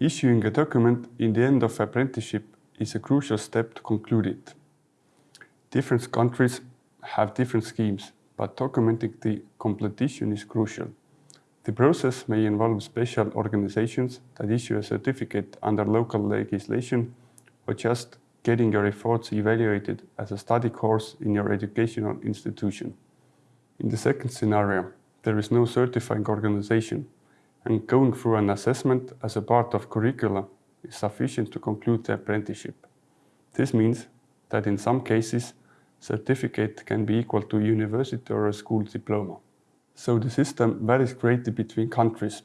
Issuing a document in the end of apprenticeship is a crucial step to conclude it. Different countries have different schemes, but documenting the completion is crucial. The process may involve special organizations that issue a certificate under local legislation or just getting your efforts evaluated as a study course in your educational institution. In the second scenario, there is no certifying organization and going through an assessment as a part of curricula is sufficient to conclude the apprenticeship. This means that in some cases, certificate can be equal to university or a school diploma. So the system varies greatly between countries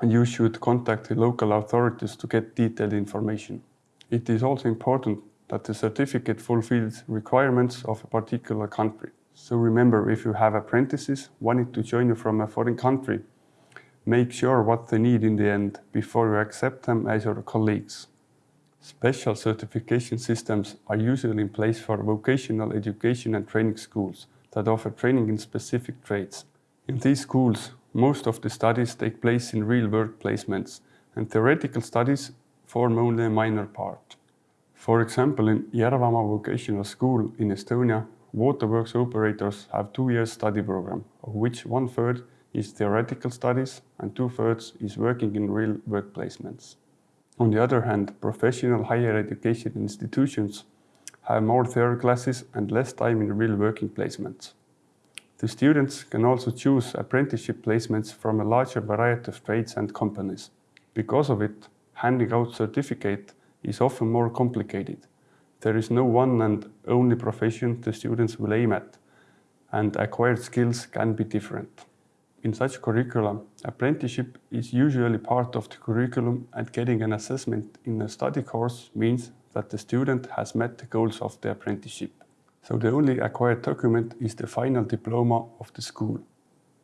and you should contact the local authorities to get detailed information. It is also important that the certificate fulfills requirements of a particular country. So remember, if you have apprentices wanting to join you from a foreign country, make sure what they need in the end before you accept them as your colleagues. Special certification systems are usually in place for vocational education and training schools that offer training in specific trades. In these schools, most of the studies take place in real work placements and theoretical studies form only a minor part. For example, in Järvamaa Vocational School in Estonia, waterworks operators have two years study program, of which one third is theoretical studies and two thirds is working in real work placements. On the other hand, professional higher education institutions have more theory classes and less time in real working placements. The students can also choose apprenticeship placements from a larger variety of trades and companies. Because of it, handing out certificate is often more complicated. There is no one and only profession the students will aim at, and acquired skills can be different. In such curricula, apprenticeship is usually part of the curriculum and getting an assessment in a study course means that the student has met the goals of the apprenticeship. So the only acquired document is the final diploma of the school.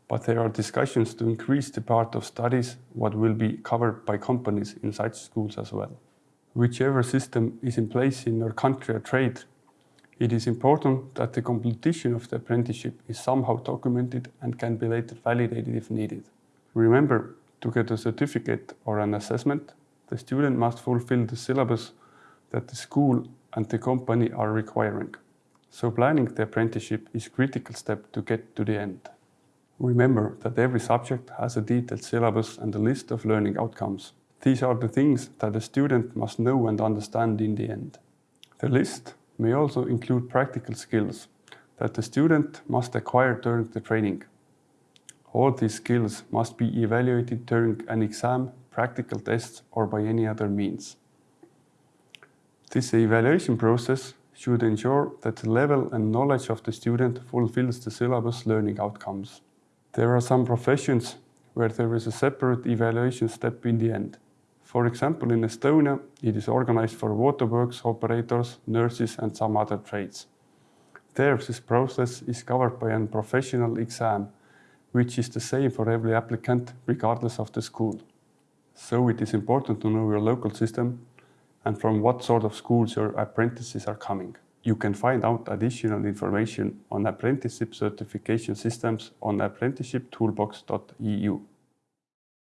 But there are discussions to increase the part of studies what will be covered by companies in such schools as well. Whichever system is in place in your country or trade, it is important that the completion of the apprenticeship is somehow documented and can be later validated if needed. Remember, to get a certificate or an assessment, the student must fulfill the syllabus that the school and the company are requiring. So planning the apprenticeship is a critical step to get to the end. Remember that every subject has a detailed syllabus and a list of learning outcomes. These are the things that a student must know and understand in the end. The list may also include practical skills that the student must acquire during the training. All these skills must be evaluated during an exam, practical tests or by any other means. This evaluation process should ensure that the level and knowledge of the student fulfills the syllabus learning outcomes. There are some professions where there is a separate evaluation step in the end. For example, in Estonia, it is organized for waterworks operators, nurses and some other trades. There, this process is covered by a professional exam, which is the same for every applicant, regardless of the school. So it is important to know your local system and from what sort of schools your apprentices are coming. You can find out additional information on apprenticeship certification systems on apprenticeshiptoolbox.eu.